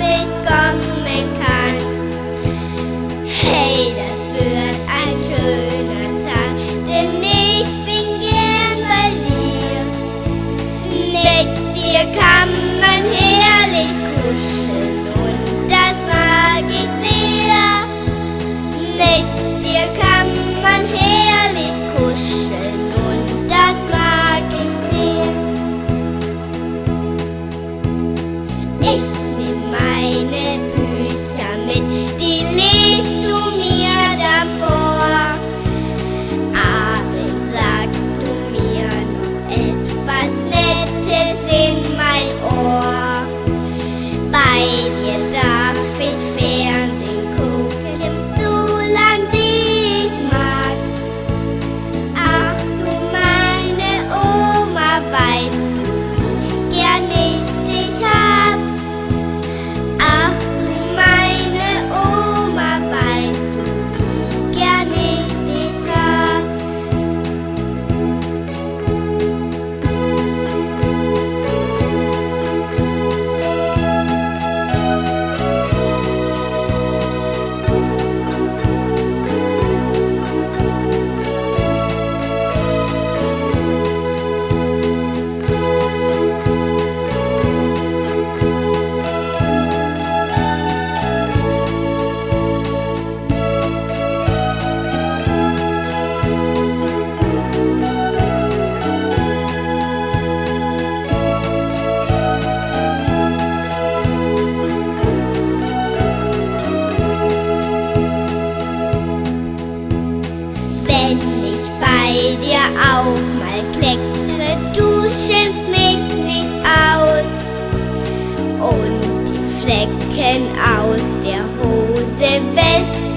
ich kann mich auch mal Klick. Du schimpfst mich nicht aus und die Flecken aus der Hose wäscht.